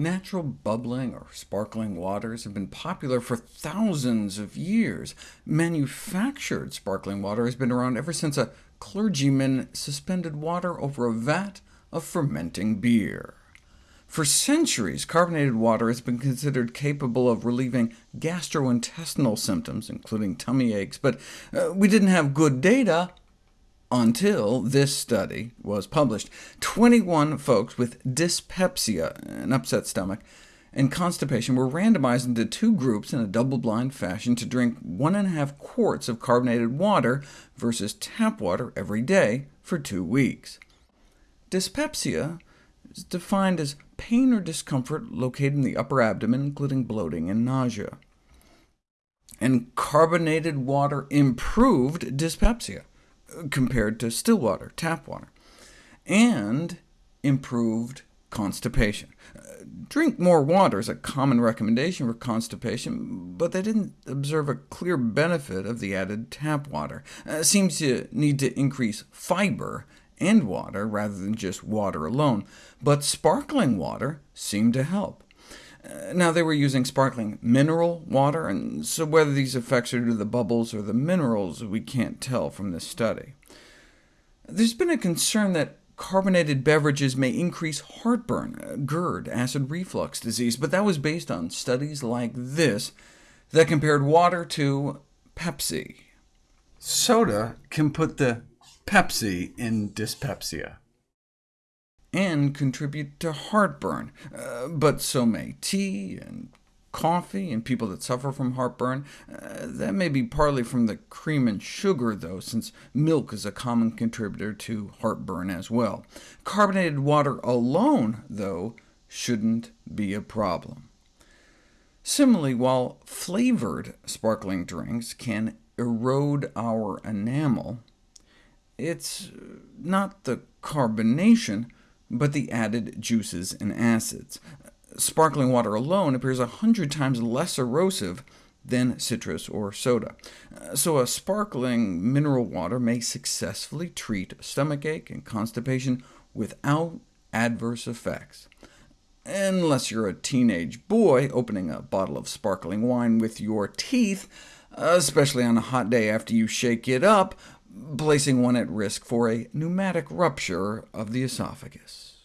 Natural bubbling or sparkling waters have been popular for thousands of years. Manufactured sparkling water has been around ever since a clergyman suspended water over a vat of fermenting beer. For centuries, carbonated water has been considered capable of relieving gastrointestinal symptoms, including tummy aches, but uh, we didn't have good data until this study was published. 21 folks with dyspepsia, an upset stomach, and constipation were randomized into two groups in a double-blind fashion to drink 1.5 quarts of carbonated water versus tap water every day for two weeks. Dyspepsia is defined as pain or discomfort located in the upper abdomen, including bloating and nausea. And carbonated water improved dyspepsia compared to still water, tap water, and improved constipation. Uh, drink more water is a common recommendation for constipation, but they didn't observe a clear benefit of the added tap water. Uh, seems to need to increase fiber and water rather than just water alone, but sparkling water seemed to help. Now, they were using sparkling mineral water, and so whether these effects are due to the bubbles or the minerals, we can't tell from this study. There's been a concern that carbonated beverages may increase heartburn, uh, GERD, acid reflux disease, but that was based on studies like this that compared water to Pepsi. Soda can put the Pepsi in dyspepsia and contribute to heartburn, uh, but so may tea and coffee and people that suffer from heartburn. Uh, that may be partly from the cream and sugar, though, since milk is a common contributor to heartburn as well. Carbonated water alone, though, shouldn't be a problem. Similarly, while flavored sparkling drinks can erode our enamel, it's not the carbonation but the added juices and acids. Sparkling water alone appears a hundred times less erosive than citrus or soda. So a sparkling mineral water may successfully treat stomachache and constipation without adverse effects. Unless you're a teenage boy opening a bottle of sparkling wine with your teeth, especially on a hot day after you shake it up, placing one at risk for a pneumatic rupture of the esophagus.